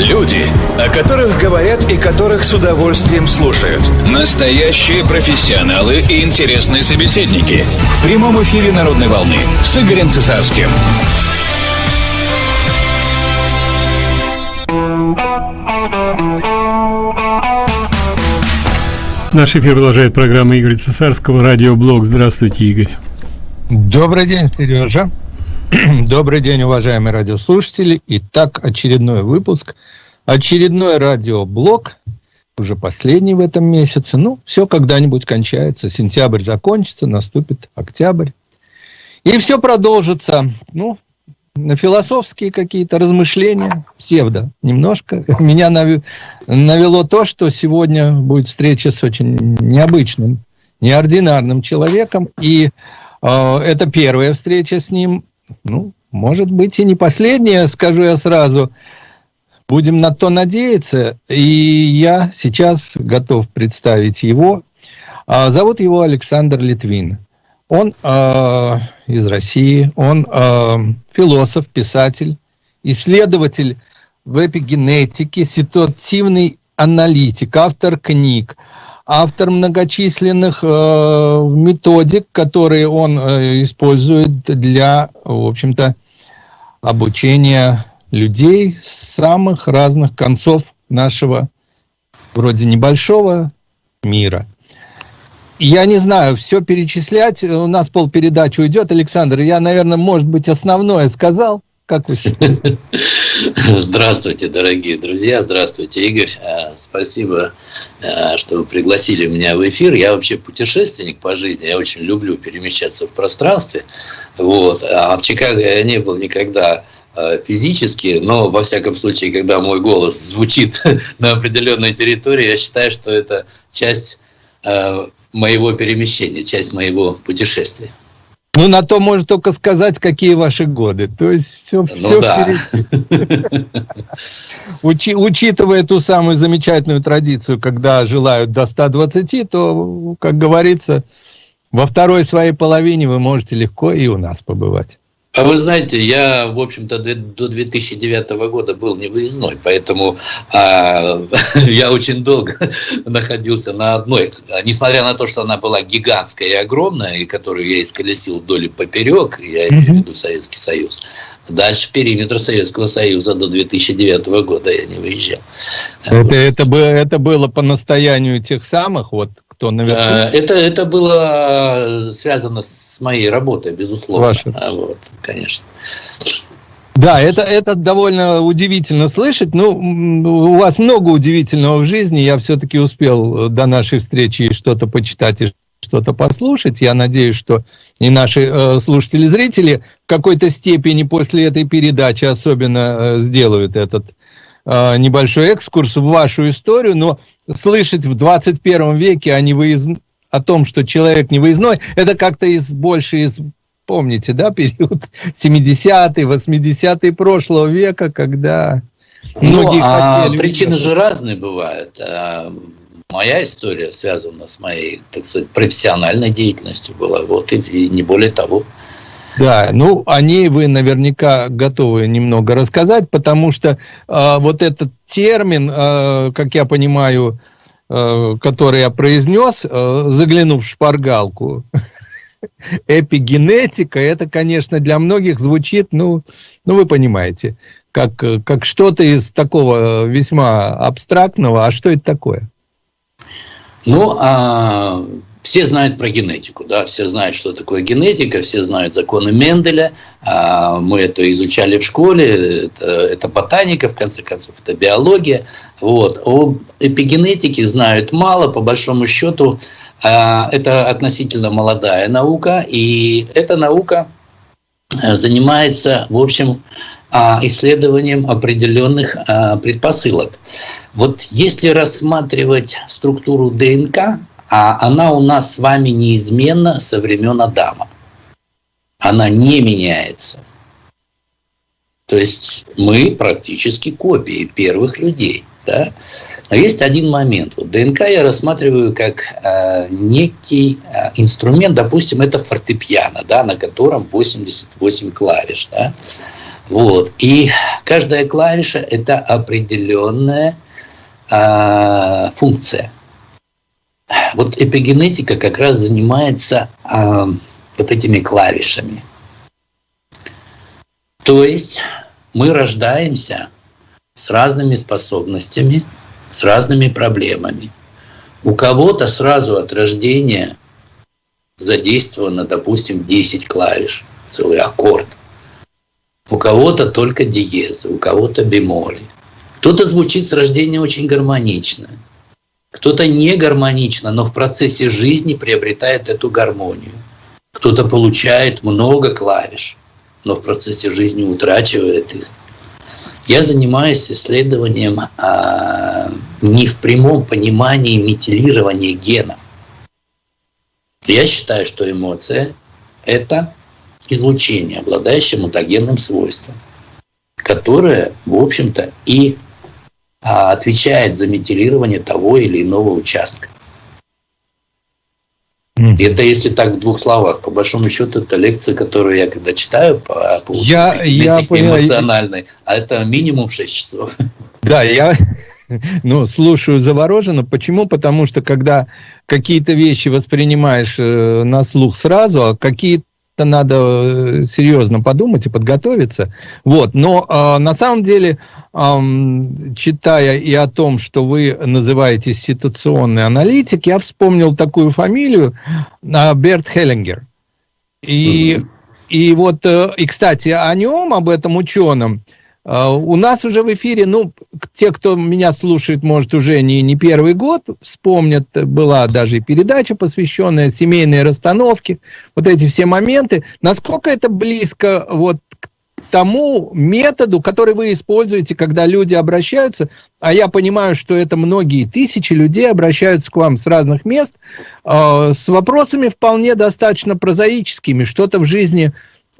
Люди, о которых говорят и которых с удовольствием слушают. Настоящие профессионалы и интересные собеседники. В прямом эфире «Народной волны» с Игорем Цесарским. Наш эфир продолжает программа Игоря Цесарского, радиоблог. Здравствуйте, Игорь. Добрый день, Сережа. Добрый день, уважаемые радиослушатели. Итак, очередной выпуск, очередной радиоблог, уже последний в этом месяце. Ну, все когда-нибудь кончается. Сентябрь закончится, наступит октябрь. И все продолжится. Ну, на философские какие-то размышления, псевдо немножко. Меня навело то, что сегодня будет встреча с очень необычным, неординарным человеком. И э, это первая встреча с ним ну, может быть и не последняя, скажу я сразу. Будем на то надеяться. И я сейчас готов представить его. А, зовут его Александр Литвин. Он э, из России, он э, философ, писатель, исследователь в эпигенетике, ситуативный аналитик, автор книг автор многочисленных э, методик, которые он э, использует для, в общем-то, обучения людей с самых разных концов нашего вроде небольшого мира. Я не знаю, все перечислять, у нас полпередачи уйдет. Александр, я, наверное, может быть, основное сказал. Как вы считаете? Здравствуйте, дорогие друзья. Здравствуйте, Игорь. Э, спасибо, э, что вы пригласили меня в эфир. Я вообще путешественник по жизни. Я очень люблю перемещаться в пространстве. Вот. А в Чикаго я не был никогда э, физически, но во всяком случае, когда мой голос звучит на определенной территории, я считаю, что это часть моего перемещения, часть моего путешествия. Ну, на то может только сказать, какие ваши годы. То есть все, ну, все да. Учи, учитывая ту самую замечательную традицию, когда желают до 120, то, как говорится, во второй своей половине вы можете легко и у нас побывать. А вы знаете, я, в общем-то, до 2009 года был невыездной, поэтому а, я очень долго находился на одной, несмотря на то, что она была гигантская и огромная, и которую я исколесил вдоль и поперек, я имею в виду Советский Союз. Дальше периметр Советского Союза до 2009 года я не выезжал. Это, вот. это, это было по настоянию тех самых, вот кто наверху? А, это, это было связано с моей работой, безусловно. Ваша. Вот, конечно. Да, это, это довольно удивительно слышать. Ну, у вас много удивительного в жизни. Я все-таки успел до нашей встречи что-то почитать и что-то послушать. Я надеюсь, что и наши э, слушатели-зрители в какой-то степени после этой передачи особенно э, сделают этот э, небольшой экскурс в вашу историю. Но слышать в 21 веке о, невыезд... о том, что человек невыездной, это как-то из, больше из, помните, да, период 70-е, 80-е прошлого века, когда ну, многие а хотели... Причины же разные бывают. А, моя история связана с моей, так сказать, профессиональной деятельностью была, вот и, и не более того. Да, ну о ней вы наверняка готовы немного рассказать, потому что э, вот этот термин, э, как я понимаю, э, который я произнес, э, заглянув в шпаргалку, эпигенетика, это, конечно, для многих звучит, ну, ну вы понимаете, как, как что-то из такого весьма абстрактного. А что это такое? Ну, а все знают про генетику, да, все знают, что такое генетика, все знают законы Менделя, а, мы это изучали в школе, это, это ботаника, в конце концов, это биология. Вот. О эпигенетике знают мало, по большому счету, а, это относительно молодая наука, и эта наука э, занимается, в общем, а, исследованием определенных предпосылок. Вот если рассматривать структуру ДНК, а она у нас с вами неизменна со времен Адама. Она не меняется. То есть мы практически копии первых людей. Да? Но есть один момент. Вот ДНК я рассматриваю как э, некий э, инструмент, допустим, это фортепиано, да, на котором 88 клавиш. Да? Вот. И каждая клавиша – это определенная э, функция. Вот эпигенетика как раз занимается э, вот этими клавишами. То есть мы рождаемся с разными способностями, с разными проблемами. У кого-то сразу от рождения задействовано, допустим, 10 клавиш, целый аккорд. У кого-то только диезы, у кого-то бемоли. Кто-то звучит с рождения очень гармонично, кто-то не гармонично, но в процессе жизни приобретает эту гармонию. Кто-то получает много клавиш, но в процессе жизни утрачивает их. Я занимаюсь исследованием а, не в прямом понимании метилирования генов. Я считаю, что эмоция – это излучение, обладающее мутагенным свойством, которое, в общем-то, и отвечает за метилирование того или иного участка. Это если так в двух словах. По большому счету, это лекция, которую я когда читаю по, по я, я эмоциональной, а это минимум 6 часов. Да, я ну, слушаю завороженно. Почему? Потому что когда какие-то вещи воспринимаешь э, на слух сразу, а какие-то надо э, серьезно подумать и подготовиться. Вот. Но э, на самом деле, э, читая и о том, что вы называете ситуационный аналитик, я вспомнил такую фамилию э, Берт Хеллингер. И, mm -hmm. и вот, э, и, кстати, о нем, об этом ученом, а, у нас уже в эфире, ну, те, кто меня слушает, может, уже не, не первый год, вспомнят, была даже и передача, посвященная семейной расстановке, вот эти все моменты. Насколько это близко вот к тому методу, который вы используете, когда люди обращаются, а я понимаю, что это многие тысячи людей обращаются к вам с разных мест, э, с вопросами вполне достаточно прозаическими, что-то в жизни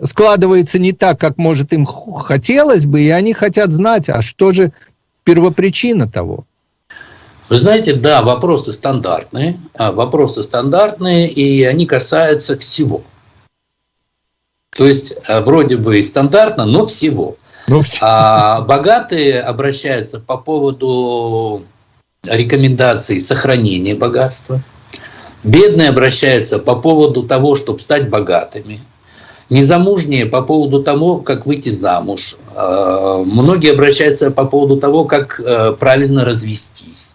складывается не так, как, может, им хотелось бы, и они хотят знать, а что же первопричина того? Вы знаете, да, вопросы стандартные, а, вопросы стандартные, и они касаются всего. То есть, а, вроде бы и стандартно, но всего. Ну, а богатые обращаются по поводу рекомендаций сохранения богатства. Бедные обращаются по поводу того, чтобы стать богатыми незамужние по поводу того, как выйти замуж. Э, многие обращаются по поводу того, как э, правильно развестись.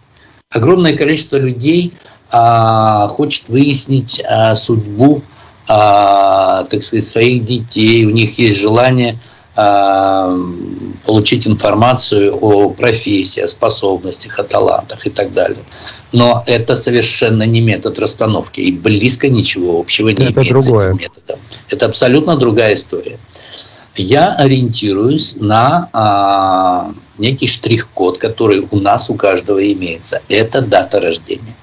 Огромное количество людей а, хочет выяснить а, судьбу а, так сказать, своих детей. У них есть желание получить информацию о профессии, о способностях, о талантах и так далее. Но это совершенно не метод расстановки и близко ничего общего не это имеет другое. с этим методом. Это абсолютно другая история. Я ориентируюсь на а, некий штрих-код, который у нас у каждого имеется. Это дата рождения.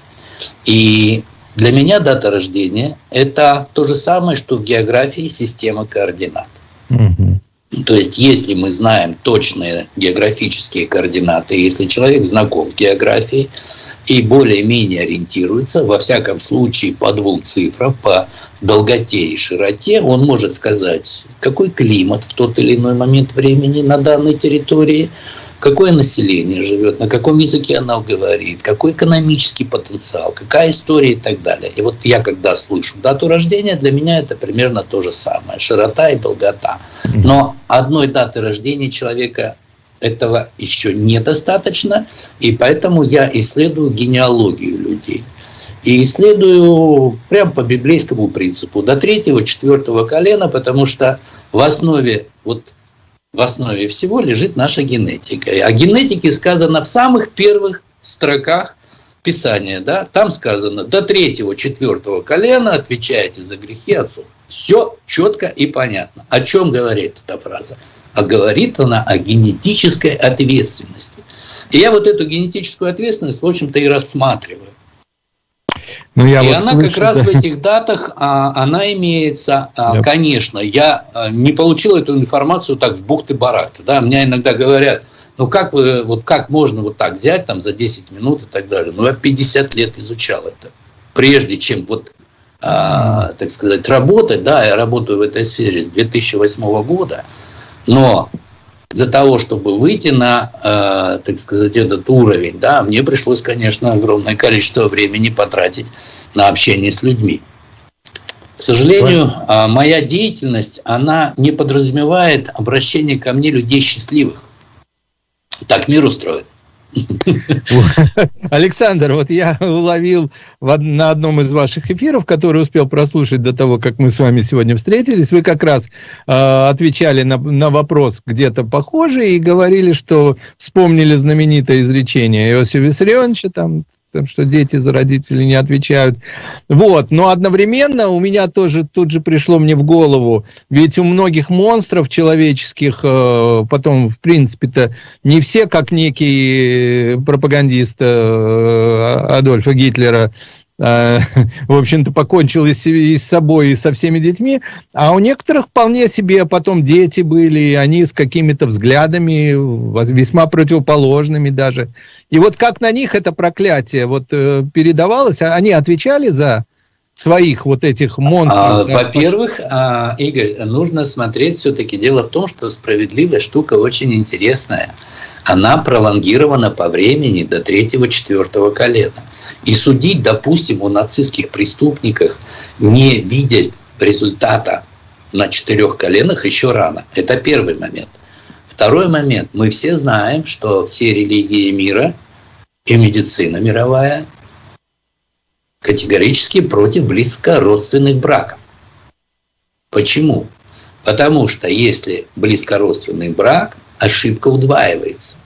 И для меня дата рождения – это то же самое, что в географии система координат. Угу. То есть, если мы знаем точные географические координаты, если человек знаком с географией и более-менее ориентируется, во всяком случае по двум цифрам, по долготе и широте, он может сказать, какой климат в тот или иной момент времени на данной территории – какое население живет, на каком языке оно говорит, какой экономический потенциал, какая история и так далее. И вот я когда слышу дату рождения, для меня это примерно то же самое, широта и долгота. Но одной даты рождения человека этого еще недостаточно, и поэтому я исследую генеалогию людей. И исследую прямо по библейскому принципу, до третьего, четвертого колена, потому что в основе вот в основе всего лежит наша генетика. О генетике сказано в самых первых строках Писания. Да? Там сказано, до третьего, четвертого колена отвечаете за грехи отцов. Все четко и понятно. О чем говорит эта фраза? А говорит она о генетической ответственности. И я вот эту генетическую ответственность, в общем-то, и рассматриваю. Ну, я и вот она слышу, как раз да. в этих датах, а, она имеется, а, конечно, я а, не получил эту информацию так с бухты-барахты, да, мне иногда говорят, ну как вы, вот как можно вот так взять там за 10 минут и так далее, ну я 50 лет изучал это, прежде чем вот, а, так сказать, работать, да, я работаю в этой сфере с 2008 года, но для того, чтобы выйти на, э, так сказать, этот уровень, да, мне пришлось, конечно, огромное количество времени потратить на общение с людьми. К сожалению, э, моя деятельность, она не подразумевает обращение ко мне людей счастливых. Так мир устроен. Александр, вот я уловил на одном из ваших эфиров, который успел прослушать до того, как мы с вами сегодня встретились, вы как раз э, отвечали на, на вопрос где-то похожий и говорили, что вспомнили знаменитое изречение Иосифа Виссарионовича, там там, что дети за родителей не отвечают. Вот, но одновременно у меня тоже тут же пришло мне в голову, ведь у многих монстров человеческих, э, потом, в принципе-то, не все, как некий пропагандист э, Адольфа Гитлера, Э, в общем-то, покончил и с собой, и со всеми детьми, а у некоторых вполне себе потом дети были, и они с какими-то взглядами, весьма противоположными даже. И вот как на них это проклятие вот э, передавалось, а они отвечали за своих вот этих монстров? А, Во-первых, а, Игорь, нужно смотреть все-таки. Дело в том, что справедливая штука очень интересная она пролонгирована по времени до третьего-четвертого колена. И судить, допустим, о нацистских преступниках, не видя результата на четырех коленах, еще рано. Это первый момент. Второй момент. Мы все знаем, что все религии мира и медицина мировая категорически против близкородственных браков. Почему? Потому что если близкородственный брак, ошибка удваивается.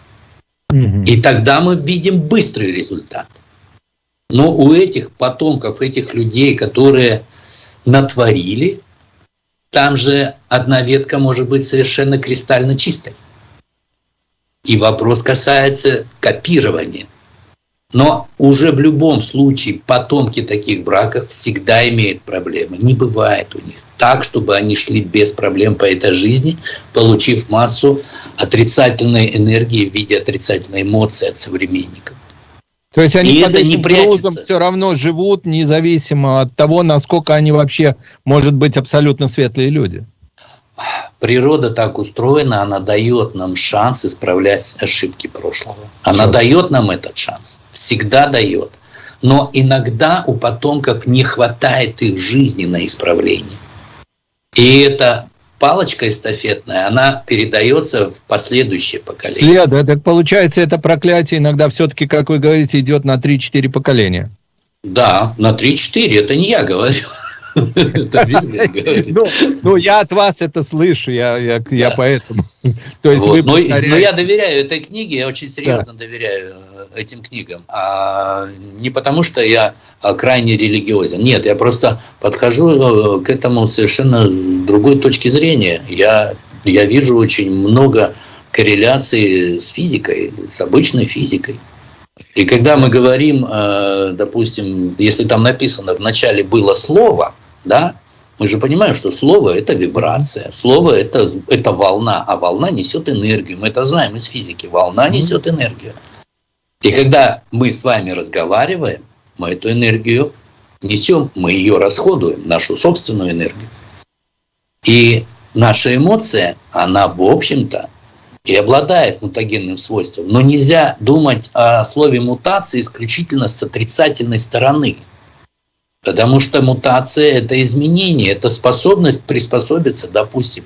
И тогда мы видим быстрый результат. Но у этих потомков, этих людей, которые натворили, там же одна ветка может быть совершенно кристально чистой. И вопрос касается копирования – но уже в любом случае потомки таких браков всегда имеют проблемы. Не бывает у них так, чтобы они шли без проблем по этой жизни, получив массу отрицательной энергии в виде отрицательной эмоции от современников. То есть они И под это этим не грузом все равно живут, независимо от того, насколько они вообще, может быть, абсолютно светлые люди. Природа так устроена, она дает нам шанс исправлять ошибки прошлого. Она Все. дает нам этот шанс, всегда дает. Но иногда у потомков не хватает их жизни на исправление. И эта палочка эстафетная, она передается в последующее поколение. След, это получается, это проклятие иногда все-таки, как вы говорите, идет на 3-4 поколения. Да, на 3-4, это не я говорю. Ну, ну, я от вас это слышу, я, поэтому. То есть вы но, я доверяю этой книге, я очень серьезно доверяю э, этим книгам. А не потому, что я а, крайне религиозен. Нет, я просто подхожу э, к этому совершенно с другой точки зрения. Я, я вижу очень много корреляций с физикой, с обычной физикой. И когда мы говорим, э, допустим, если там написано в начале было слово, да, мы же понимаем, что слово – это вибрация, слово это, – это волна, а волна несет энергию. Мы это знаем из физики. Волна несет энергию. И когда мы с вами разговариваем, мы эту энергию несем, мы ее расходуем, нашу собственную энергию. И наша эмоция, она, в общем-то, и обладает мутагенным свойством. Но нельзя думать о слове мутации исключительно с отрицательной стороны. Потому что мутация – это изменение, это способность приспособиться, допустим,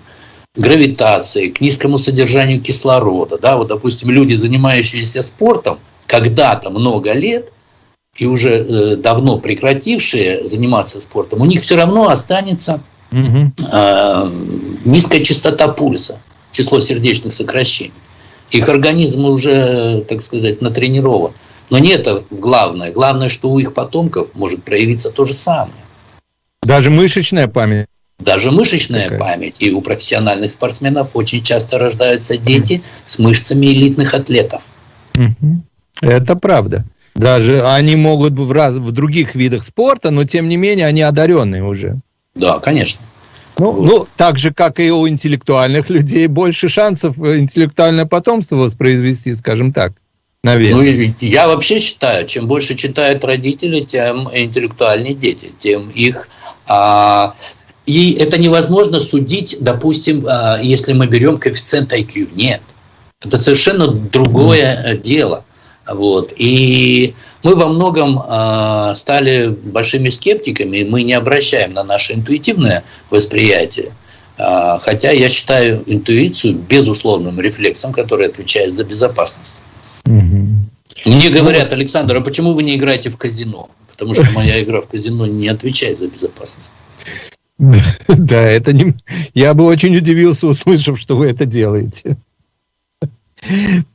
к гравитации, к низкому содержанию кислорода. Да, вот, допустим, люди, занимающиеся спортом, когда-то много лет и уже э, давно прекратившие заниматься спортом, у них все равно останется э, низкая частота пульса число сердечных сокращений. Их организм уже, так сказать, натренирован. Но не это главное. Главное, что у их потомков может проявиться то же самое. Даже мышечная память. Даже мышечная Такая. память. И у профессиональных спортсменов очень часто рождаются дети mm. с мышцами элитных атлетов. Это правда. Даже они могут в, раз, в других видах спорта, но тем не менее они одаренные уже. Да, конечно. Ну, вот. ну, так же, как и у интеллектуальных людей, больше шансов интеллектуальное потомство воспроизвести, скажем так. Наверное. Ну, я вообще считаю, чем больше читают родители, тем интеллектуальнее дети, тем их а, И это невозможно судить, допустим, а, если мы берем коэффициент IQ. Нет. Это совершенно другое э, дело. Вот. И мы во многом э, стали большими скептиками, и мы не обращаем на наше интуитивное восприятие. Э, хотя я считаю интуицию безусловным рефлексом, который отвечает за безопасность. Угу. Мне говорят, Александр, а почему вы не играете в казино? Потому что моя игра в казино не отвечает за безопасность. Да, это не... Я бы очень удивился, услышав, что вы это делаете.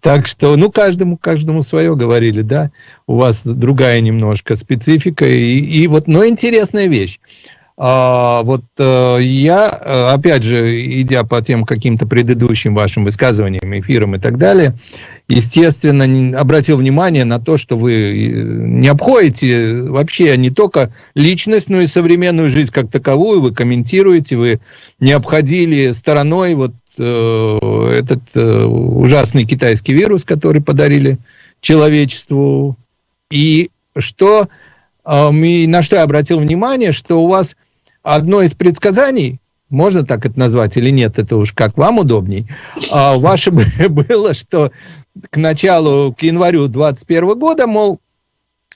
Так что, ну, каждому, каждому свое говорили, да. У вас другая немножко специфика. И, и вот, но интересная вещь. А, вот а, я, э, опять же, идя по тем каким-то предыдущим вашим высказываниям, эфирам и так далее, естественно, обратил внимание на то, что вы э, не обходите вообще не только личность, но и современную жизнь как таковую, вы комментируете, вы не обходили стороной вот э, этот э, ужасный китайский вирус, который подарили человечеству. И что, э, на что я обратил внимание, что у вас одно из предсказаний, можно так это назвать или нет, это уж как вам удобней, а ваше было, что к началу, к январю 2021 года, мол,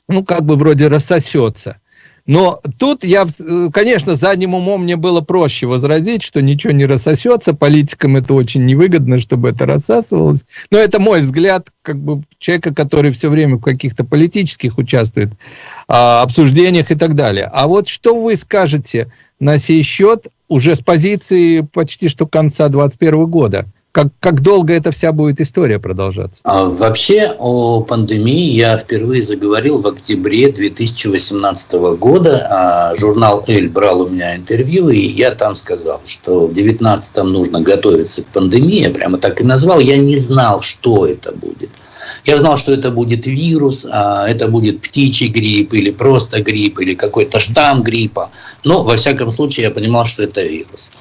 ну, как бы вроде рассосется. Но тут я, конечно, задним умом мне было проще возразить, что ничего не рассосется, политикам это очень невыгодно, чтобы это рассасывалось. Но это мой взгляд, как бы человека, который все время в каких-то политических участвует, а, обсуждениях и так далее. А вот что вы скажете на сей счет уже с позиции почти что конца 2021 года? Как, как долго эта вся будет история продолжаться? А, вообще о пандемии я впервые заговорил в октябре 2018 года. А журнал «Эль» брал у меня интервью, и я там сказал, что в 2019 нужно готовиться к пандемии. Я прямо так и назвал. Я не знал, что это будет. Я знал, что это будет вирус, а это будет птичий грипп или просто грипп, или какой-то штамм гриппа. Но, во всяком случае, я понимал, что это вирус.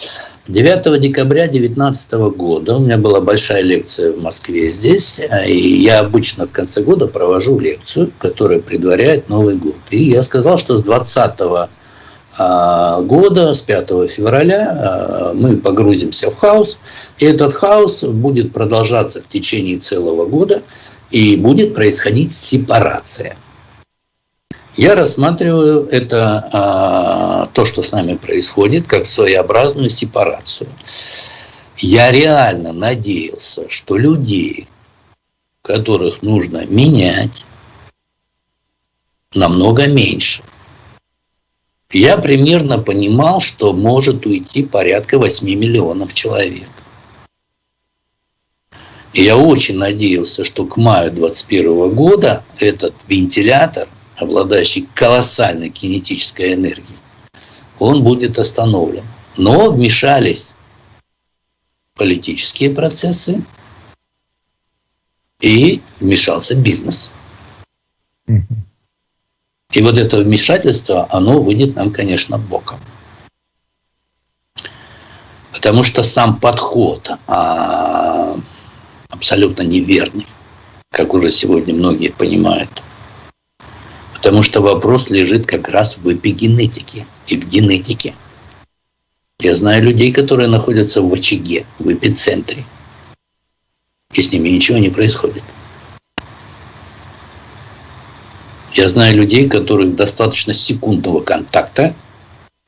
9 декабря 2019 года у меня была большая лекция в Москве здесь, и я обычно в конце года провожу лекцию, которая предваряет Новый год. И я сказал, что с 20 а, года, с 5 февраля, а, мы погрузимся в хаос, и этот хаос будет продолжаться в течение целого года, и будет происходить сепарация. Я рассматриваю это, а, то, что с нами происходит, как своеобразную сепарацию. Я реально надеялся, что людей, которых нужно менять, намного меньше. Я примерно понимал, что может уйти порядка 8 миллионов человек. И я очень надеялся, что к маю 2021 года этот вентилятор – обладающий колоссальной кинетической энергией, он будет остановлен. Но вмешались политические процессы и вмешался бизнес. И вот это вмешательство, оно выйдет нам, конечно, боком. Потому что сам подход а, абсолютно неверный, как уже сегодня многие понимают. Потому что вопрос лежит как раз в эпигенетике и в генетике. Я знаю людей, которые находятся в очаге, в эпицентре. И с ними ничего не происходит. Я знаю людей, которых достаточно секундного контакта,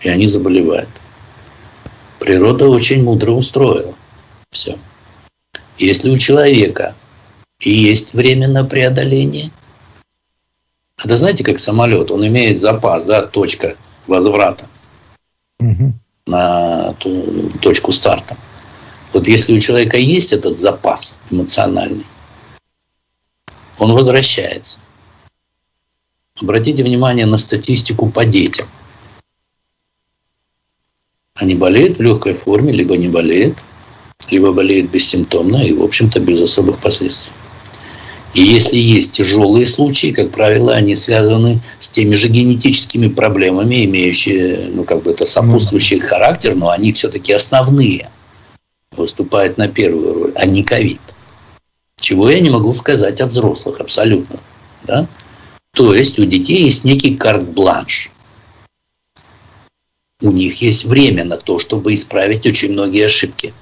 и они заболевают. Природа очень мудро устроила все. Если у человека есть время на преодоление – это знаете, как самолет, он имеет запас, да, точка возврата угу. на ту, точку старта. Вот если у человека есть этот запас эмоциональный, он возвращается. Обратите внимание на статистику по детям. Они болеют в легкой форме, либо не болеют, либо болеют бессимптомно и, в общем-то, без особых последствий. И если есть тяжелые случаи, как правило, они связаны с теми же генетическими проблемами, имеющие, ну, как бы это сопутствующий характер, но они все-таки основные, выступают на первую роль, а не ковид. Чего я не могу сказать о взрослых абсолютно. Да? То есть у детей есть некий карт-бланш. у них есть время на то, чтобы исправить очень многие ошибки.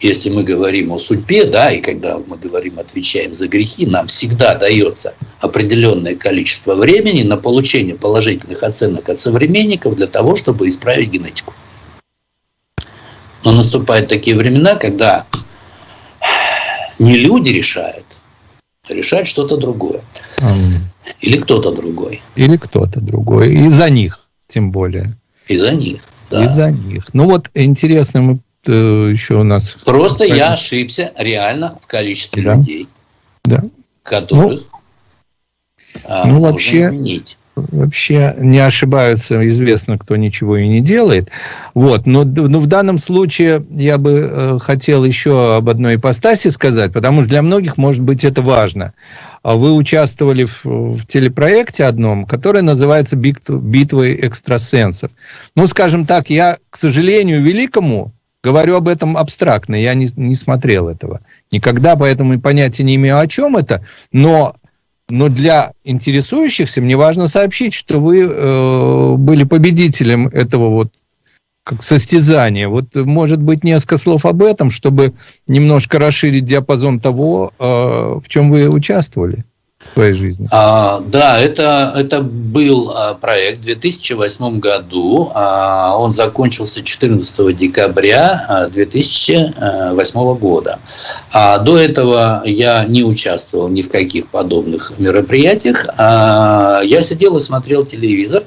Если мы говорим о судьбе, да, и когда мы говорим, отвечаем за грехи, нам всегда дается определенное количество времени на получение положительных оценок от современников для того, чтобы исправить генетику. Но наступают такие времена, когда не люди решают, а решает что-то другое. Или кто-то другой. Или кто-то другой. И за них тем более. Из-за них, да. Из-за них. Ну вот интересно, мы э, еще у нас... Просто я ошибся реально в количестве да. людей, да. которых ну, а, ну, вообще, изменить вообще не ошибаются, известно, кто ничего и не делает. Вот. Но, но в данном случае я бы э, хотел еще об одной ипостаси сказать, потому что для многих, может быть, это важно. А вы участвовали в, в телепроекте одном, который называется «Битвы экстрасенсов». Ну, скажем так, я, к сожалению, великому говорю об этом абстрактно, я не, не смотрел этого никогда, поэтому и понятия не имею, о чем это, но но для интересующихся мне важно сообщить, что вы э, были победителем этого вот как состязания. Вот, может быть, несколько слов об этом, чтобы немножко расширить диапазон того, э, в чем вы участвовали своей жизни? А, да, это, это был а, проект в 2008 году. А, он закончился 14 декабря 2008 а, года. А до этого я не участвовал ни в каких подобных мероприятиях. А, я сидел и смотрел телевизор.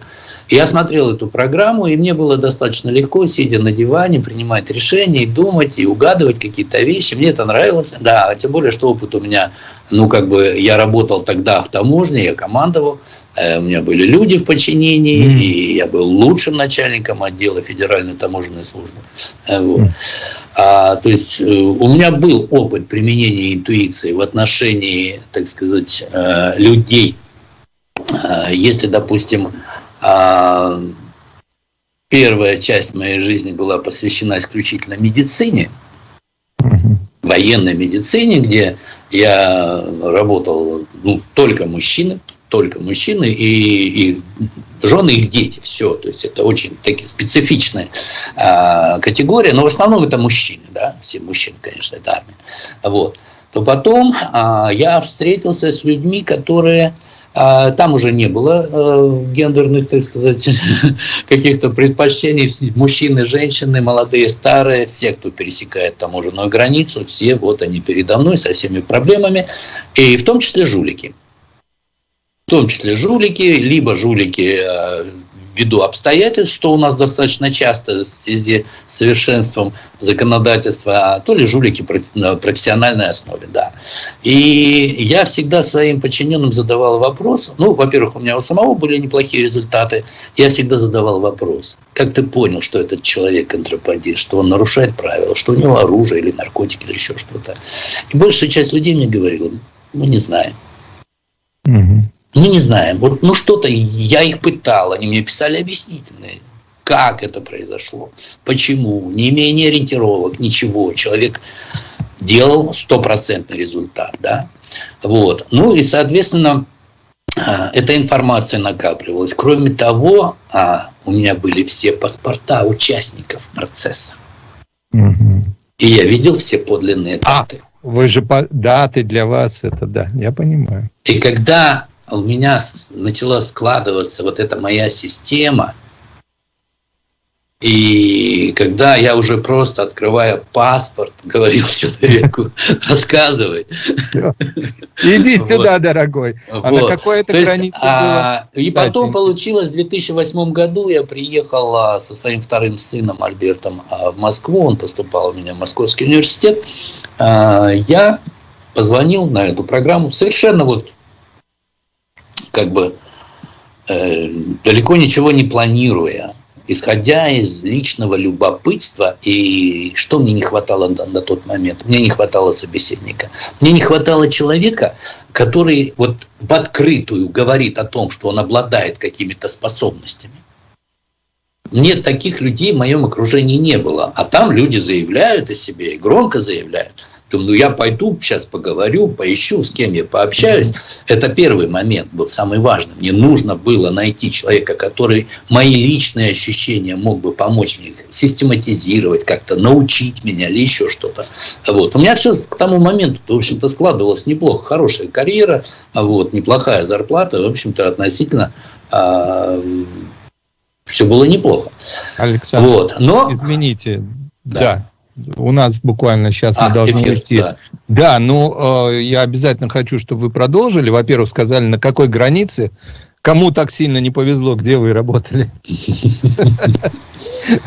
Я смотрел эту программу, и мне было достаточно легко, сидя на диване, принимать решения, и думать, и угадывать какие-то вещи. Мне это нравилось. Да, тем более, что опыт у меня, ну, как бы, я работал тогда в таможне, я командовал, э, у меня были люди в подчинении, mm. и я был лучшим начальником отдела Федеральной таможенной службы. Э, вот. Mm. А, то есть э, у меня был опыт применения интуиции в отношении, так сказать, людей. Если, допустим, а, первая часть моей жизни была посвящена исключительно медицине, военной медицине, где я работал ну, только мужчины, только мужчины и, и жены, их дети, все. То есть это очень такие специфичная э, категория, но в основном это мужчины, да, все мужчины, конечно, это армия. Вот. То потом э, я встретился с людьми, которые э, там уже не было э, гендерных, так сказать, каких-то предпочтений, мужчины, женщины, молодые, старые, все, кто пересекает таможенную границу, все вот они передо мной со всеми проблемами, и в том числе жулики. В том числе жулики, либо жулики э, ввиду обстоятельств, что у нас достаточно часто в связи с совершенством законодательства, а то ли жулики на профессиональной основе, да. И я всегда своим подчиненным задавал вопрос, ну, во-первых, у меня у самого были неплохие результаты, я всегда задавал вопрос, как ты понял, что этот человек контрабандист, что он нарушает правила, что у него оружие или наркотики или еще что-то. И большая часть людей мне говорила, мы не знаем. Мы не знаем. Вот, ну что-то я их пытал, они мне писали объяснительные. Как это произошло? Почему? Не имея ни ориентировок, ничего. Человек делал стопроцентный результат. Да? Вот. Ну и, соответственно, а, эта информация накапливалась. Кроме того, а, у меня были все паспорта участников процесса. Угу. И я видел все подлинные а, даты. А, вы же по... даты для вас, это да, я понимаю. И когда у меня начала складываться вот эта моя система. И когда я уже просто, открывая паспорт, говорил человеку, рассказывай. Иди сюда, дорогой. А на какой это границе а, было? И потом получилось, в 2008 году я приехал а, со своим вторым сыном Альбертом в Москву, он поступал у меня в Московский университет. Я позвонил на эту программу совершенно вот как бы э, далеко ничего не планируя, исходя из личного любопытства, и что мне не хватало на, на тот момент? Мне не хватало собеседника. Мне не хватало человека, который вот в открытую говорит о том, что он обладает какими-то способностями. Нет, таких людей в моем окружении не было. А там люди заявляют о себе и громко заявляют. Думаю, ну я пойду, сейчас поговорю, поищу, с кем я пообщаюсь. Это первый момент был самый важный. Мне нужно было найти человека, который мои личные ощущения мог бы помочь мне систематизировать, как-то научить меня или еще что-то. Вот. У меня все к тому моменту, в общем-то, складывалось неплохо. Хорошая карьера, вот, неплохая зарплата, в общем-то, относительно а, все было неплохо. Александр, вот. Но... извините, да. да. У нас буквально сейчас а, мы должны эфир, уйти. Да, да ну, э, я обязательно хочу, чтобы вы продолжили. Во-первых, сказали, на какой границе, кому так сильно не повезло, где вы работали.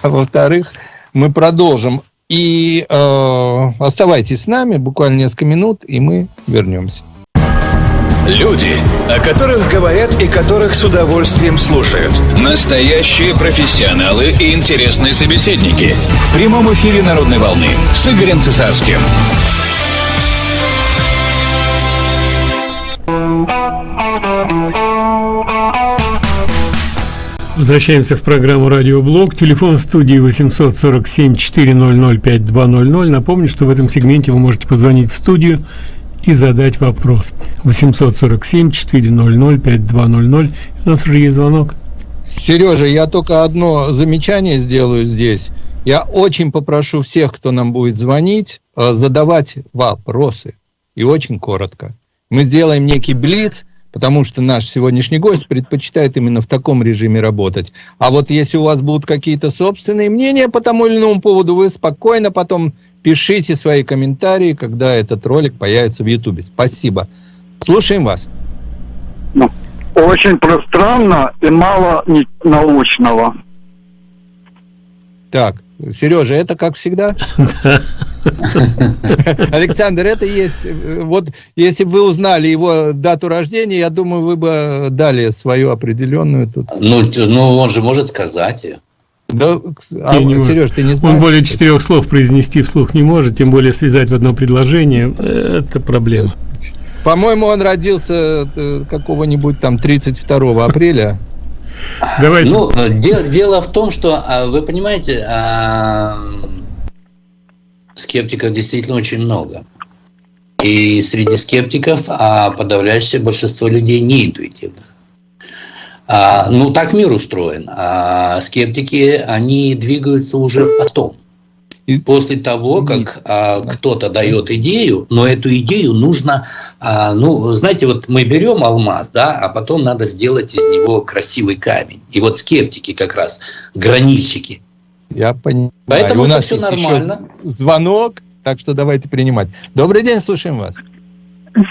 А во-вторых, мы продолжим. И э, оставайтесь с нами, буквально несколько минут, и мы вернемся. Люди, о которых говорят и которых с удовольствием слушают. Настоящие профессионалы и интересные собеседники. В прямом эфире «Народной волны» с Игорем Цесарским. Возвращаемся в программу «Радиоблог». Телефон в студии 847-400-5200. Напомню, что в этом сегменте вы можете позвонить в студию и задать вопрос. 847-400-5200. У нас уже есть звонок. Сережа, я только одно замечание сделаю здесь. Я очень попрошу всех, кто нам будет звонить, э, задавать вопросы. И очень коротко. Мы сделаем некий блиц, потому что наш сегодняшний гость предпочитает именно в таком режиме работать. А вот если у вас будут какие-то собственные мнения по тому или иному поводу, вы спокойно потом пишите свои комментарии, когда этот ролик появится в Ютубе. Спасибо. Слушаем вас. Ну, очень пространно и мало научного. Так, Сережа, это как всегда? Александр, это есть... Вот если бы вы узнали его дату рождения, я думаю, вы бы дали свою определенную тут. Ну, ну он же может сказать ее. Да, а, Сереж, ты не знаешь? Он более четырех слов произнести вслух не может, тем более связать в одно предложение. Это проблема. По-моему, он родился э, какого-нибудь там 32 апреля. Давайте. Ну, дело, дело в том, что, а, вы понимаете, а, скептиков действительно очень много. И среди скептиков а подавляющее большинство людей не интуитивных. А, ну, так мир устроен. А скептики, они двигаются уже потом. После того, как а, кто-то дает идею, но эту идею нужно, а, ну, знаете, вот мы берем алмаз, да, а потом надо сделать из него красивый камень. И вот скептики как раз, гранильщики. Я понимаю. Поэтому у нас все нормально. звонок, так что давайте принимать. Добрый день, слушаем вас.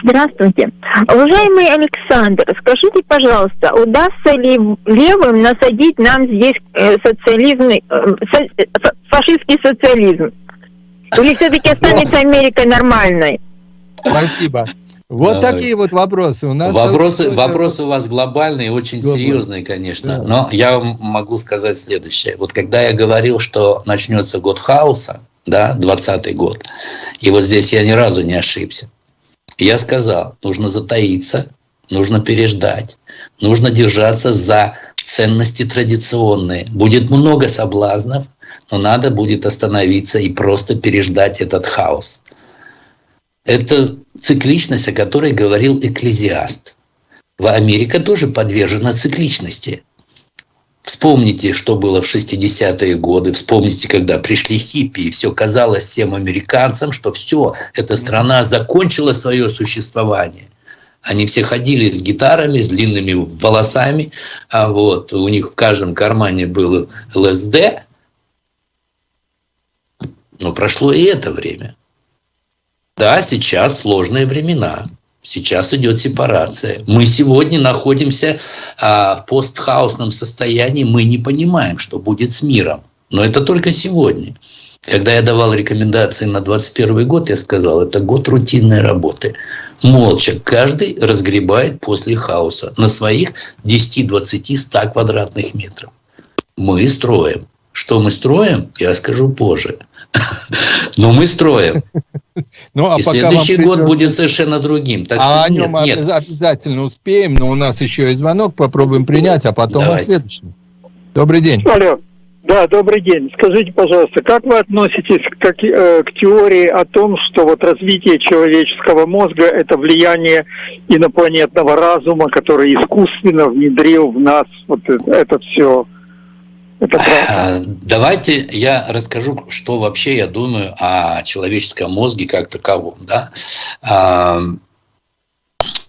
Здравствуйте. Уважаемый Александр, скажите, пожалуйста, удастся ли левым насадить нам здесь э, социализм, э, фашистский социализм? Или все-таки останется Америка нормальной? Спасибо. Вот Давай. такие вот вопросы у нас. Вопросы, вопросы у вас глобальные, очень глобальные. серьезные, конечно. Да. Но я могу сказать следующее. Вот когда я говорил, что начнется год хаоса, да, 20 год, и вот здесь я ни разу не ошибся. Я сказал, нужно затаиться, нужно переждать, нужно держаться за ценности традиционные. Будет много соблазнов, но надо будет остановиться и просто переждать этот хаос. Это цикличность, о которой говорил экклезиаст. Америка тоже подвержена цикличности. Вспомните, что было в 60-е годы, вспомните, когда пришли хиппи, и все казалось всем американцам, что все, эта страна закончила свое существование. Они все ходили с гитарами, с длинными волосами, а вот у них в каждом кармане был ЛСД. Но прошло и это время. Да, сейчас сложные времена. Сейчас идет сепарация. Мы сегодня находимся а, в постхаусном состоянии. Мы не понимаем, что будет с миром. Но это только сегодня. Когда я давал рекомендации на 2021 год, я сказал, это год рутинной работы. Молча каждый разгребает после хаоса на своих 10, 20, 100 квадратных метров. Мы строим. Что мы строим, я скажу позже. Но мы строим. Ну, а и пока следующий год придется... будет совершенно другим. Так а что о нем нет. обязательно успеем, но у нас еще есть звонок, попробуем принять, а потом Давайте. о следующем. Добрый день. Алло. Да, добрый день. Скажите, пожалуйста, как вы относитесь к, э, к теории о том, что вот развитие человеческого мозга – это влияние инопланетного разума, который искусственно внедрил в нас вот это, это все? Правда. Давайте я расскажу, что вообще я думаю о человеческом мозге как таковом. Да?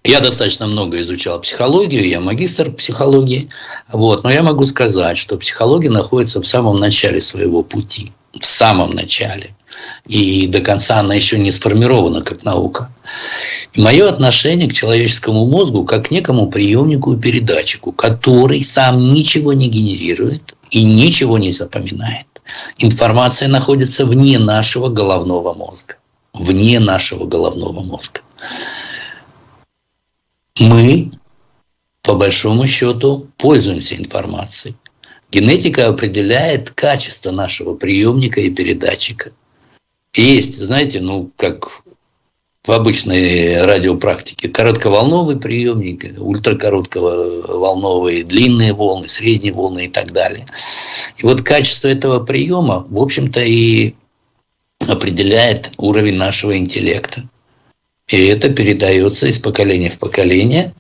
Я достаточно много изучал психологию, я магистр психологии, вот, но я могу сказать, что психология находится в самом начале своего пути, в самом начале. И до конца она еще не сформирована как наука. И мое отношение к человеческому мозгу как к некому приемнику и передатчику, который сам ничего не генерирует и ничего не запоминает. Информация находится вне нашего головного мозга. Вне нашего головного мозга мы, по большому счету, пользуемся информацией. Генетика определяет качество нашего приемника и передатчика. Есть, знаете, ну, как в обычной радиопрактике, коротковолновый приемник, ультракоротковолновые, длинные волны, средние волны и так далее. И вот качество этого приема, в общем-то, и определяет уровень нашего интеллекта. И это передается из поколения в поколение.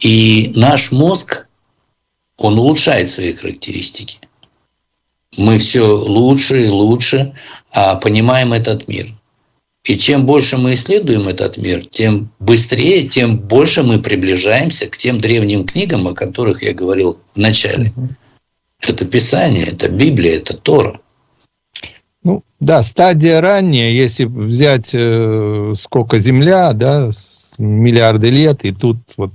И наш мозг, он улучшает свои характеристики. Мы все лучше и лучше а понимаем этот мир. И чем больше мы исследуем этот мир, тем быстрее, тем больше мы приближаемся к тем древним книгам, о которых я говорил в начале. Это Писание, это Библия, это Тора. Ну, да, стадия ранняя, если взять э, сколько Земля, да, миллиарды лет, и тут вот...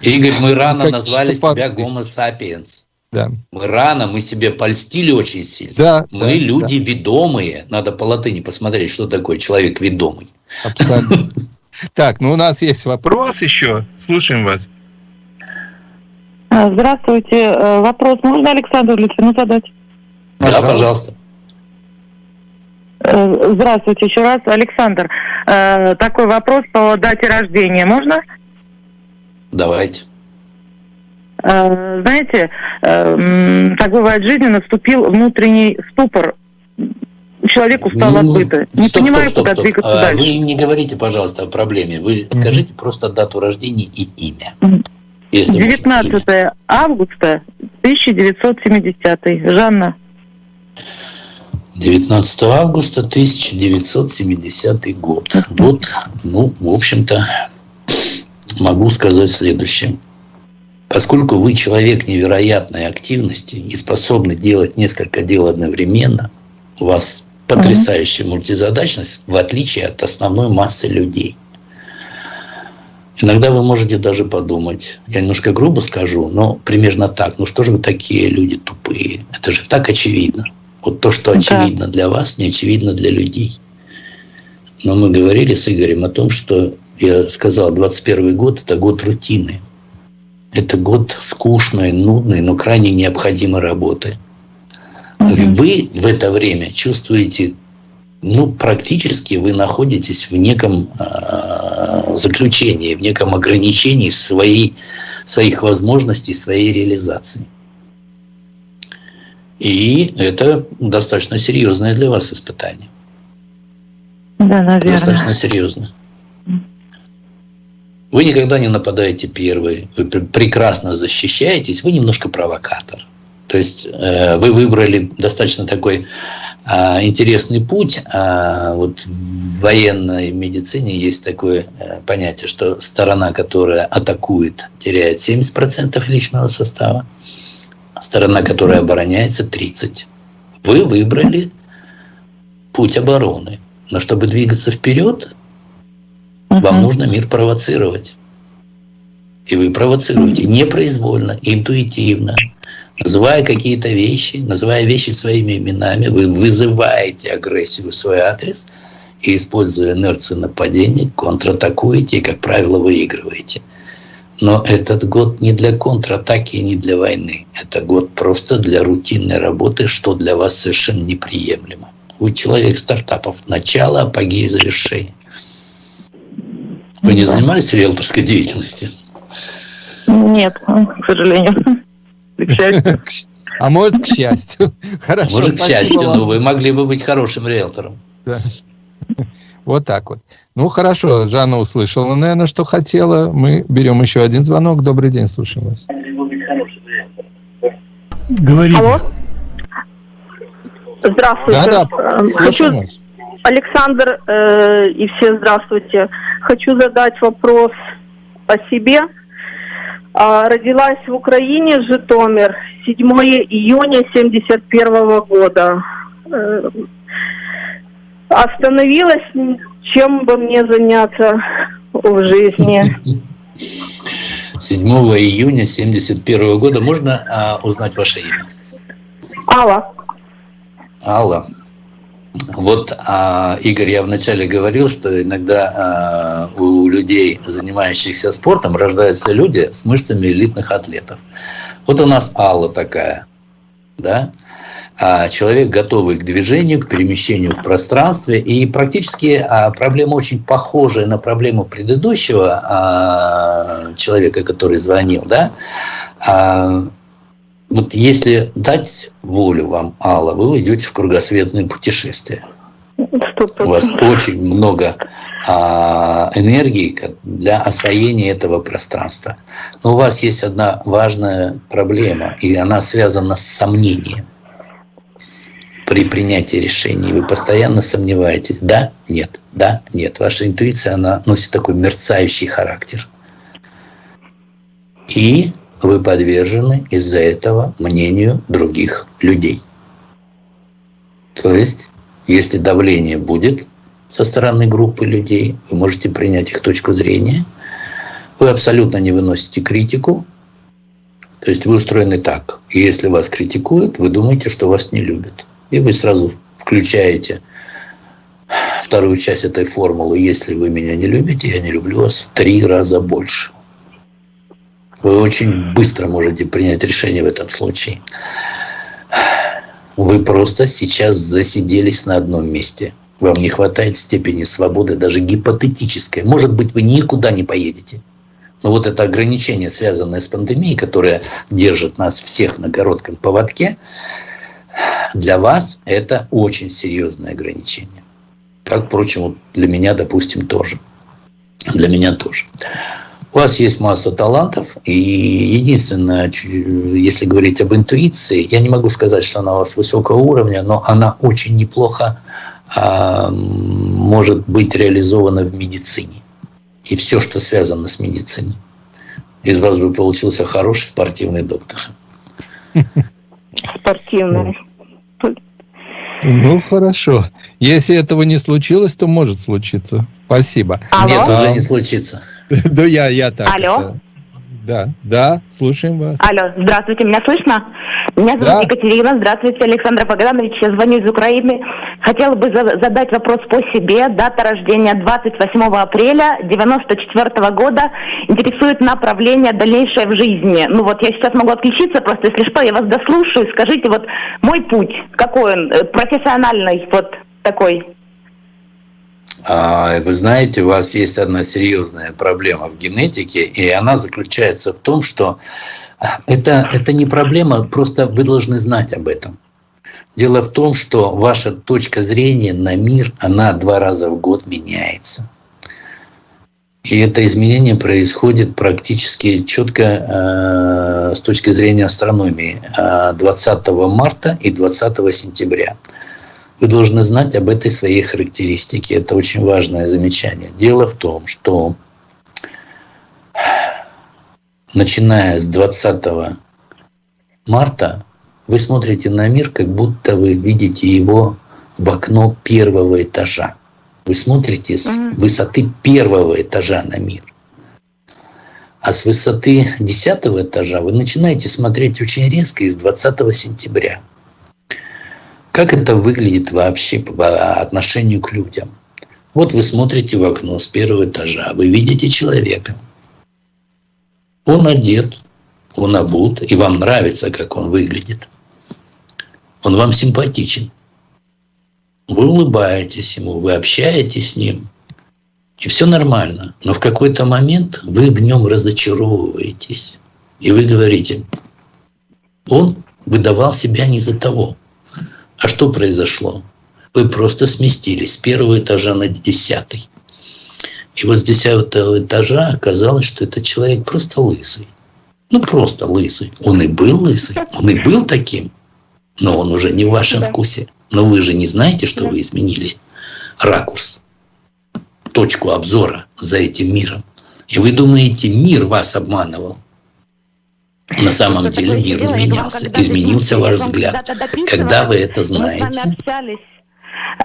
Игорь, мы рано назвали себя Homo sapiens. Да. Мы рано, мы себе польстили очень сильно. Да, мы да, люди да. ведомые. Надо по латыни посмотреть, что такое человек ведомый. Абсолютно. Так, ну у нас есть вопрос еще. Слушаем вас. А, здравствуйте. Э, вопрос можно Александру Литвину задать? Да, пожалуйста. Э, здравствуйте еще раз, Александр. Э, такой вопрос по дате рождения. Можно? Давайте. Э, знаете, так бывает в жизни, наступил внутренний ступор. Человек устал от быта. Не стоп, понимаю, стоп, стоп, куда стоп. двигаться а, дальше. Вы не говорите, пожалуйста, о проблеме. Вы mm-hmm. скажите просто дату рождения и имя. Если 19 можно, имя. августа 1970 Жанна. 19 августа 1970 год. Вот, ну, в общем-то, могу сказать следующее. Поскольку вы человек невероятной активности и способны делать несколько дел одновременно, у вас потрясающая мультизадачность, в отличие от основной массы людей. Иногда вы можете даже подумать, я немножко грубо скажу, но примерно так, ну что же вы такие люди тупые? Это же так очевидно. Вот то, что очевидно да. для вас, не очевидно для людей. Но мы говорили с Игорем о том, что я сказал, 21 год – это год рутины. Это год скучной, нудной, но крайне необходимой работы. Угу. Вы в это время чувствуете, ну, практически вы находитесь в неком э, заключении, в неком ограничении своей, своих возможностей, своей реализации. И это достаточно серьезное для вас испытание. Да, наверное. Достаточно серьезно. Вы никогда не нападаете первый, вы прекрасно защищаетесь, вы немножко провокатор. То есть э, вы выбрали достаточно такой э, интересный путь. Э, вот в военной медицине есть такое э, понятие, что сторона, которая атакует, теряет 70% личного состава сторона, которая обороняется, 30. Вы выбрали путь обороны. Но чтобы двигаться вперед, uh-huh. вам нужно мир провоцировать. И вы провоцируете непроизвольно, интуитивно, называя какие-то вещи, называя вещи своими именами, вы вызываете агрессию в свой адрес и, используя инерцию нападения, контратакуете и, как правило, выигрываете. Но этот год не для контратаки и не для войны. Это год просто для рутинной работы, что для вас совершенно неприемлемо. Вы человек стартапов. Начало, апогей, завершение. Вы не занимались риэлторской деятельностью? Нет, к сожалению. А может, к счастью. Хорошо, может, к счастью, но вы могли бы быть хорошим риэлтором. Да. Вот так вот. Ну, хорошо, Жанна услышала, наверное, что хотела. Мы берем еще один звонок. Добрый день, слушаем вас. Говорите. Алло. Здравствуйте. Да, да, э, Хочу... Вас. Александр э, и все здравствуйте. Хочу задать вопрос о себе. А, родилась в Украине, Житомир, 7 июня 71 года. Э, остановилась, чем бы мне заняться в жизни. 7 июня 71 года. Можно а, узнать ваше имя? Алла. Алла. Вот, а, Игорь, я вначале говорил, что иногда а, у людей, занимающихся спортом, рождаются люди с мышцами элитных атлетов. Вот у нас Алла такая, да? А, человек готовый к движению, к перемещению в пространстве. И практически а, проблема очень похожая на проблему предыдущего а, человека, который звонил. Да? Вот если дать волю вам, Алла, вы уйдете в кругосветное путешествие. У вас очень много а, энергии для освоения этого пространства. Но у вас есть одна важная проблема, и она связана с сомнением при принятии решений. Вы постоянно сомневаетесь, да, нет, да, нет. Ваша интуиция, она носит такой мерцающий характер. И вы подвержены из-за этого мнению других людей. То есть, если давление будет со стороны группы людей, вы можете принять их точку зрения, вы абсолютно не выносите критику, то есть вы устроены так. И если вас критикуют, вы думаете, что вас не любят. И вы сразу включаете вторую часть этой формулы. Если вы меня не любите, я не люблю вас в три раза больше вы очень быстро можете принять решение в этом случае. Вы просто сейчас засиделись на одном месте. Вам не хватает степени свободы, даже гипотетической. Может быть, вы никуда не поедете. Но вот это ограничение, связанное с пандемией, которое держит нас всех на коротком поводке, для вас это очень серьезное ограничение. Как, впрочем, для меня, допустим, тоже. Для меня тоже. У вас есть масса талантов, и единственное, если говорить об интуиции, я не могу сказать, что она у вас высокого уровня, но она очень неплохо а, может быть реализована в медицине. И все, что связано с медициной. Из вас бы получился хороший спортивный доктор. Спортивный. Ну, хорошо. Если этого не случилось, то может случиться. Спасибо. Алло? Нет, уже не случится. Да я, я так. Алло? Да, да, слушаем вас. Алло, здравствуйте, меня слышно? Меня зовут да. Екатерина, здравствуйте, Александр Богданович, я звоню из Украины. Хотела бы задать вопрос по себе. Дата рождения 28 апреля 94 года. Интересует направление дальнейшее в жизни. Ну вот я сейчас могу отключиться, просто если что, я вас дослушаю. Скажите, вот мой путь, какой он, э, профессиональный, вот такой. А, вы знаете, у вас есть одна серьезная проблема в генетике, и она заключается в том, что а, это, это не проблема, просто вы должны знать об этом. Дело в том, что ваша точка зрения на мир, она два раза в год меняется. И это изменение происходит практически четко э, с точки зрения астрономии 20 марта и 20 сентября. Вы должны знать об этой своей характеристике. Это очень важное замечание. Дело в том, что начиная с 20 марта вы смотрите на мир, как будто вы видите его в окно первого этажа. Вы смотрите с высоты первого этажа на мир. А с высоты десятого этажа вы начинаете смотреть очень резко из 20 сентября. Как это выглядит вообще по отношению к людям? Вот вы смотрите в окно с первого этажа, вы видите человека. Он одет, он обут, и вам нравится, как он выглядит. Он вам симпатичен. Вы улыбаетесь ему, вы общаетесь с ним, и все нормально. Но в какой-то момент вы в нем разочаровываетесь. И вы говорите, он выдавал себя не за того. А что произошло? Вы просто сместились с первого этажа на десятый. И вот с десятого этажа оказалось, что этот человек просто лысый. Ну, просто лысый. Он и был лысый, он и был таким. Но он уже не в вашем да. вкусе. Но вы же не знаете, что да. вы изменились. Ракурс, точку обзора за этим миром. И вы думаете, мир вас обманывал. На самом деле мир не менялся. Изменился ваш взгляд. Когда вы это знаете?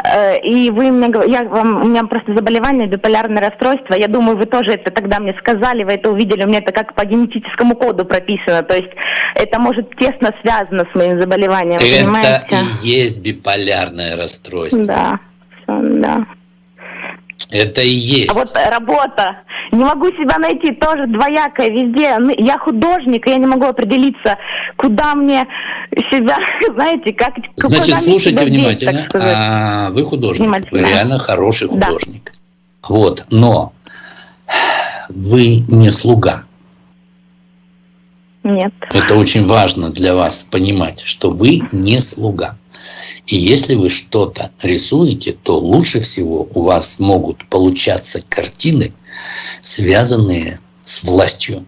Э, и вы мне я вам, у меня просто заболевание, биполярное расстройство. Я думаю, вы тоже это тогда мне сказали, вы это увидели. У меня это как по генетическому коду прописано. То есть это может тесно связано с моим заболеванием. Это понимаете? и есть биполярное расстройство. Да, да. Это и есть. А вот работа. Не могу себя найти, тоже двоякая везде. Ну, я художник, и я не могу определиться, куда мне себя, знаете, как... Значит, слушайте внимательно. Деть, а, вы художник, вы реально хороший художник. Да. Вот, но вы не слуга. Нет. Это очень важно для вас понимать, что вы не слуга. И если вы что-то рисуете, то лучше всего у вас могут получаться картины, связанные с властью.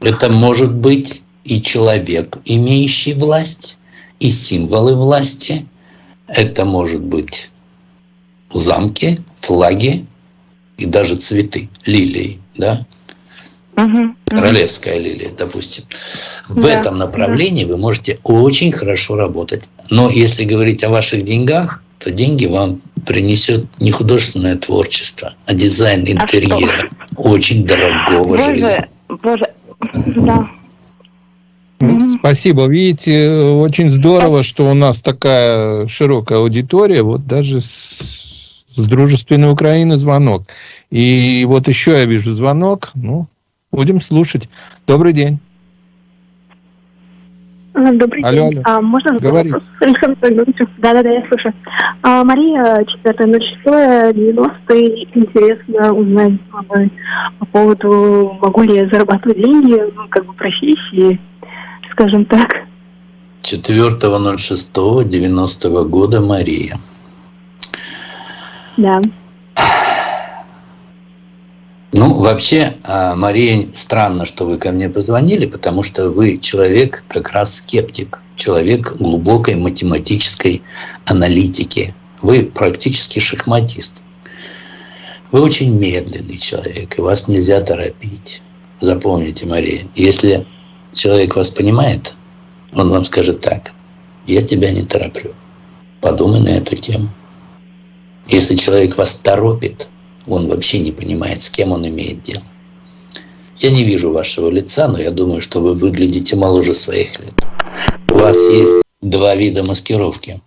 Это может быть и человек, имеющий власть, и символы власти. Это может быть замки, флаги и даже цветы, лилии, да? Угу, Королевская лилия, допустим. В да, этом направлении да. вы можете очень хорошо работать. Но если говорить о ваших деньгах, то деньги вам принесет не художественное творчество, а дизайн а интерьера. А очень дорогого боже, жилья. Боже, да. Спасибо. Видите, очень здорово, что у нас такая широкая аудитория. Вот даже с, с дружественной Украины звонок. И вот еще я вижу звонок. Ну, Будем слушать. Добрый день. А, добрый алло, день. Алло. А, можно Говорить. Да, да, да, я слышу. А, Мария, 4.06, 90 Интересно узнать по поводу, могу ли я зарабатывать деньги, ну, как бы профессии, скажем так. 4.06.90 года Мария. Да. Ну, вообще, а, Мария, странно, что вы ко мне позвонили, потому что вы человек как раз скептик, человек глубокой математической аналитики. Вы практически шахматист. Вы очень медленный человек, и вас нельзя торопить. Запомните, Мария, если человек вас понимает, он вам скажет так, я тебя не тороплю, подумай на эту тему. Если человек вас торопит, он вообще не понимает, с кем он имеет дело. Я не вижу вашего лица, но я думаю, что вы выглядите моложе своих лет. У вас есть два вида маскировки.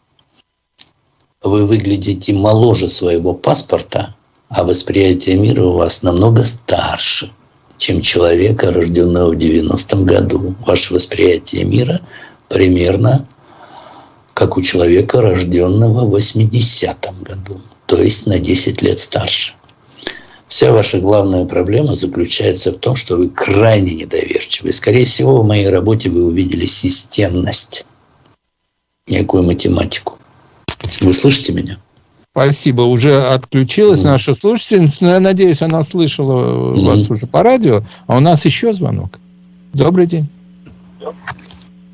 Вы выглядите моложе своего паспорта, а восприятие мира у вас намного старше, чем человека, рожденного в 90-м году. Ваше восприятие мира примерно как у человека, рожденного в 80-м году, то есть на 10 лет старше. Вся ваша главная проблема заключается в том, что вы крайне недоверчивы. Скорее всего, в моей работе вы увидели системность, некую математику. Вы слышите меня? Спасибо. Уже отключилась mm. наша слушательница. Я надеюсь, она слышала mm. вас уже по радио. А у нас еще звонок. Добрый день.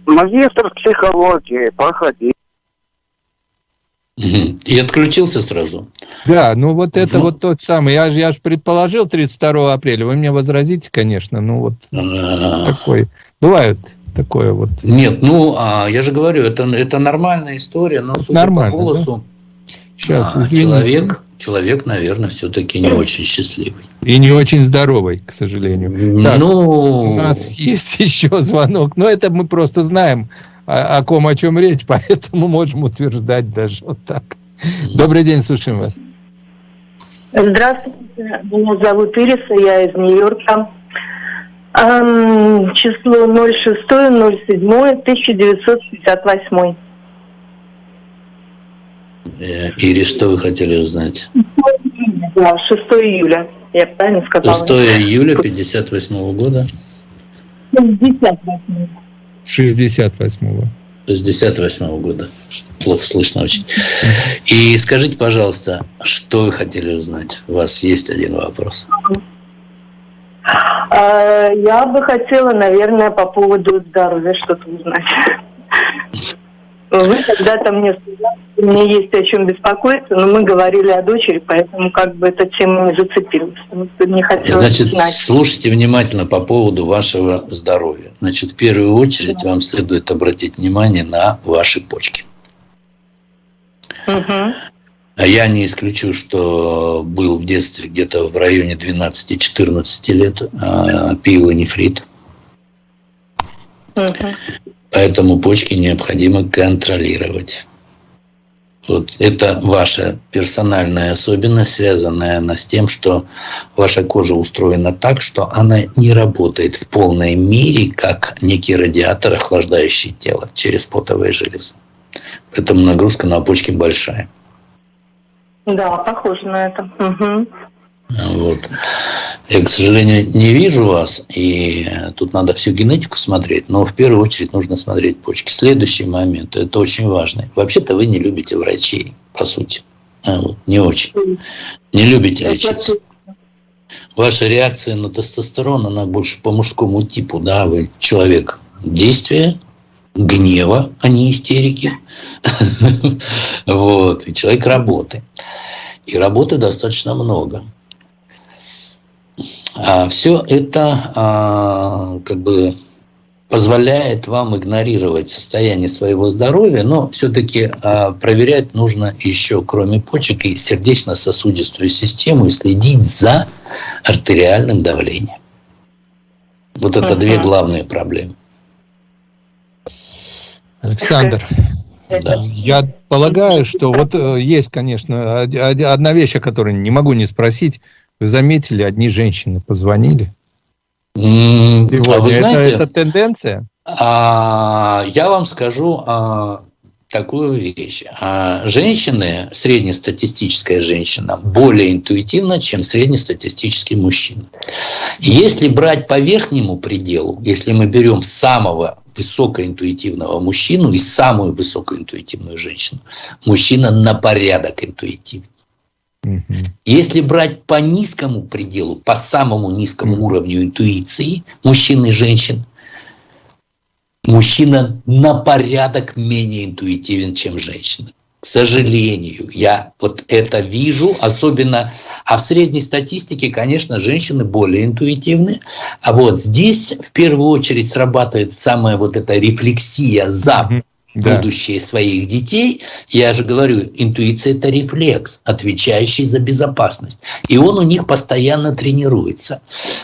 Магистр психологии, проходи. И отключился сразу. Да, ну вот это вот тот самый. Я же я ж предположил 32 апреля. Вы мне возразите, конечно. Ну вот А-а-а. такой. Бывает такое вот. Нет, ну а я же говорю, это, это нормальная история, но судя Нормально, по голосу, да? Сейчас, а, человек, человек, наверное, все-таки не очень счастливый. И не очень здоровый, к сожалению. Так, ну, у нас есть еще звонок, но это мы просто знаем о, о ком, о чем речь, поэтому можем утверждать даже вот так. Добрый день, слушаем вас. Здравствуйте, меня зовут Ириса, я из Нью-Йорка. Эм, число 06-07-1958. Э, Ирис, что вы хотели узнать? Да, 6 июля, я правильно сказала? 6 июля 58 года? 68-го. 68-го. 68 года. Плохо слышно очень. И скажите, пожалуйста, что вы хотели узнать? У вас есть один вопрос. А, я бы хотела, наверное, по поводу здоровья что-то узнать. Вы когда-то мне сказали, что мне есть о чем беспокоиться, но мы говорили о дочери, поэтому как бы эта тема не зацепилась. Не Значит, знать. слушайте внимательно по поводу вашего здоровья. Значит, в первую очередь да. вам следует обратить внимание на ваши почки. Угу. Я не исключу, что был в детстве где-то в районе 12-14 лет а, пиелонефрит. Угу. Поэтому почки необходимо контролировать. Вот это ваша персональная особенность, связанная она с тем, что ваша кожа устроена так, что она не работает в полной мере, как некий радиатор, охлаждающий тело через потовые железы. Поэтому нагрузка на почки большая. Да, похоже на это. Угу. Вот. Я, к сожалению, не вижу вас, и тут надо всю генетику смотреть, но в первую очередь нужно смотреть почки. Следующий момент, это очень важный. Вообще-то вы не любите врачей, по сути. Вот, не очень. Не любите лечиться. Ваша реакция на тестостерон, она больше по мужскому типу, да, вы человек действия, гнева, а не истерики. Вот, и человек работы. И работы достаточно много. А все это а, как бы позволяет вам игнорировать состояние своего здоровья, но все-таки а, проверять нужно еще, кроме почек, и сердечно-сосудистую систему и следить за артериальным давлением. Вот это две главные проблемы. Александр, да. я полагаю, что вот э, есть, конечно, одна вещь, о которой не могу не спросить. Вы заметили, одни женщины позвонили? Mm, а вы знаете, это, это тенденция? А, я вам скажу а, такую вещь. А, женщины, среднестатистическая женщина, более интуитивна, чем среднестатистический мужчина. Если брать по верхнему пределу, если мы берем самого высокоинтуитивного мужчину и самую высокоинтуитивную женщину, мужчина на порядок интуитивнее. Если брать по низкому пределу, по самому низкому уровню интуиции мужчин и женщин, мужчина на порядок менее интуитивен, чем женщина. К сожалению, я вот это вижу, особенно, а в средней статистике, конечно, женщины более интуитивны. А вот здесь в первую очередь срабатывает самая вот эта рефлексия за да. будущее своих детей. Я же говорю, интуиция – это рефлекс, отвечающий за безопасность. И он у них постоянно тренируется.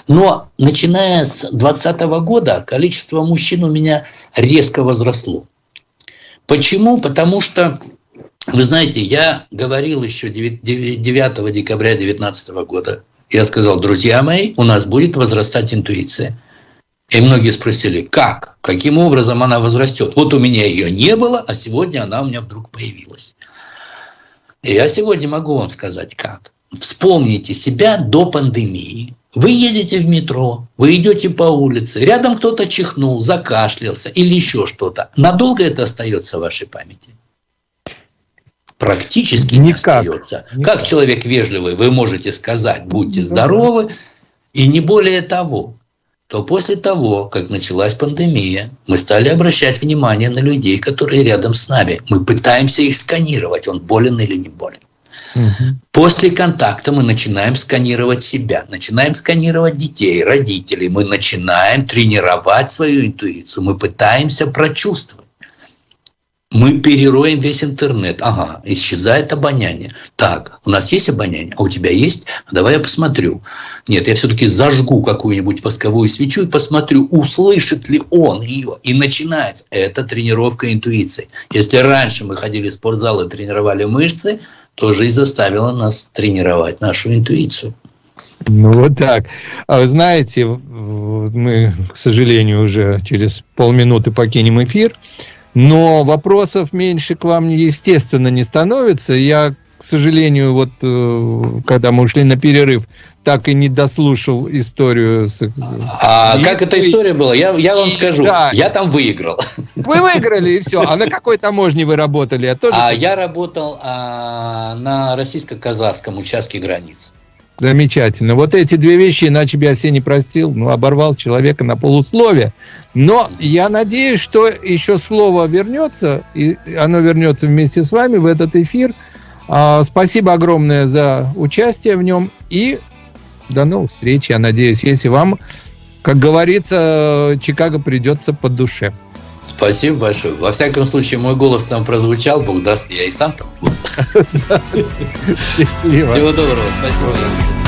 Но начиная с 2020 года количество мужчин у меня резко возросло. Почему? Потому что, вы знаете, я говорил еще 9 декабря 2019 года, я сказал, друзья мои, у нас будет возрастать интуиция. И многие спросили, как? Каким образом она возрастет? Вот у меня ее не было, а сегодня она у меня вдруг появилась. И я сегодня могу вам сказать, как. Вспомните себя до пандемии. Вы едете в метро, вы идете по улице, рядом кто-то чихнул, закашлялся или еще что-то. Надолго это остается в вашей памяти? Практически Никак. не остается. Никак. Как человек вежливый, вы можете сказать, будьте здоровы, и не более того то после того, как началась пандемия, мы стали обращать внимание на людей, которые рядом с нами. Мы пытаемся их сканировать, он болен или не болен. Угу. После контакта мы начинаем сканировать себя, начинаем сканировать детей, родителей, мы начинаем тренировать свою интуицию, мы пытаемся прочувствовать. Мы перероем весь интернет. Ага, исчезает обоняние. Так, у нас есть обоняние, а у тебя есть? Давай я посмотрю. Нет, я все-таки зажгу какую-нибудь восковую свечу и посмотрю, услышит ли он ее. И начинается. Это тренировка интуиции. Если раньше мы ходили в спортзал и тренировали мышцы, то жизнь заставила нас тренировать нашу интуицию. Ну вот так. А вы знаете, мы, к сожалению, уже через полминуты покинем эфир. Но вопросов меньше к вам, естественно, не становится. Я, к сожалению, вот э, когда мы ушли на перерыв, так и не дослушал историю. С... А и, как эта история была? Я, я вам скажу. Да. Я там выиграл. Вы выиграли, и все. А на какой таможне вы работали? Я, тоже... а я работал а, на российско-казахском участке границ. Замечательно. Вот эти две вещи, иначе бы я себе не простил. Ну, оборвал человека на полусловие. Но я надеюсь, что еще слово вернется, и оно вернется вместе с вами в этот эфир. А, спасибо огромное за участие в нем. И до новых встреч, я надеюсь, если вам, как говорится, Чикаго придется по душе. Спасибо большое. Во всяком случае, мой голос там прозвучал, Бог даст, я и сам там буду. Счастливо. Всего доброго, спасибо.